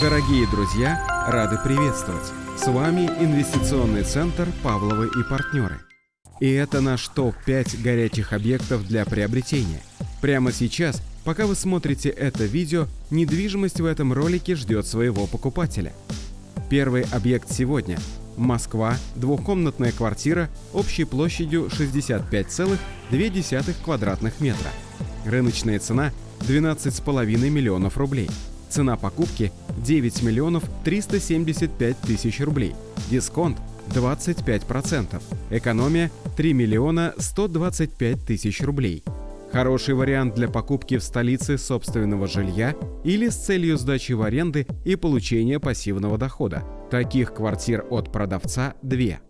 Дорогие друзья, рады приветствовать! С вами инвестиционный центр «Павловы и партнеры». И это наш топ-5 горячих объектов для приобретения. Прямо сейчас, пока вы смотрите это видео, недвижимость в этом ролике ждет своего покупателя. Первый объект сегодня – Москва, двухкомнатная квартира общей площадью 65,2 квадратных метра. Рыночная цена – 12,5 миллионов рублей. Цена покупки – 9 миллионов 375 тысяч рублей. Дисконт – 25%. Экономия – 3 миллиона 125 тысяч рублей. Хороший вариант для покупки в столице собственного жилья или с целью сдачи в аренды и получения пассивного дохода. Таких квартир от продавца две.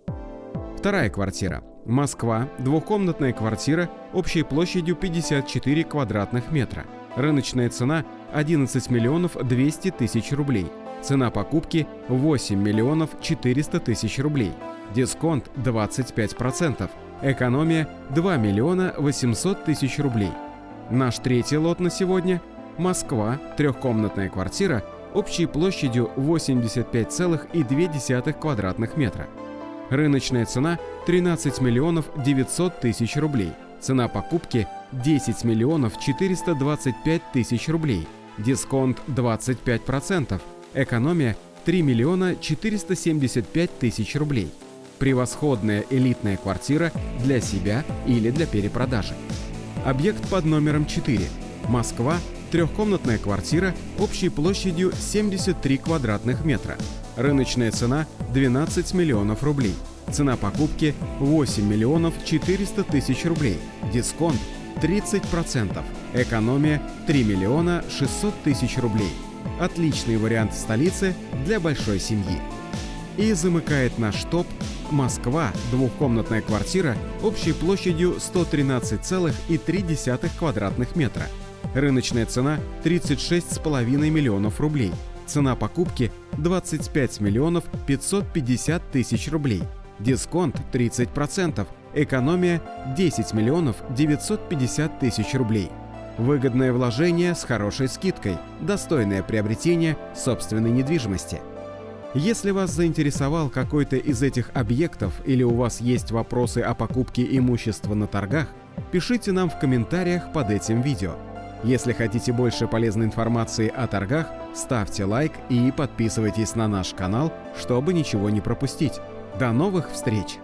Вторая квартира. Москва, двухкомнатная квартира общей площадью 54 квадратных метра. Рыночная цена 11 миллионов 200 тысяч рублей. Цена покупки 8 миллионов 400 тысяч рублей. Дисконт 25%. Экономия 2 миллиона 800 тысяч рублей. Наш третий лот на сегодня – Москва, трехкомнатная квартира общей площадью 85,2 квадратных метра. Рыночная цена 13 миллионов 900 тысяч рублей. Цена покупки 10 миллионов 425 тысяч рублей. Дисконт 25%. Экономия 3 миллиона 475 тысяч рублей. Превосходная элитная квартира для себя или для перепродажи. Объект под номером 4. Москва. Трехкомнатная квартира общей площадью 73 квадратных метра. Рыночная цена 12 миллионов рублей. Цена покупки 8 миллионов 400 тысяч рублей. Дисконт 30%. Экономия 3 миллиона 600 тысяч рублей. Отличный вариант в столице для большой семьи. И замыкает наш топ Москва, двухкомнатная квартира общей площадью 113,3 квадратных метра. Рыночная цена 36,5 миллионов рублей. Цена покупки 25 миллионов 550 тысяч рублей. Дисконт 30%. Экономия 10 миллионов 950 тысяч рублей. Выгодное вложение с хорошей скидкой. Достойное приобретение собственной недвижимости. Если вас заинтересовал какой-то из этих объектов или у вас есть вопросы о покупке имущества на торгах, пишите нам в комментариях под этим видео. Если хотите больше полезной информации о торгах, ставьте лайк и подписывайтесь на наш канал, чтобы ничего не пропустить. До новых встреч!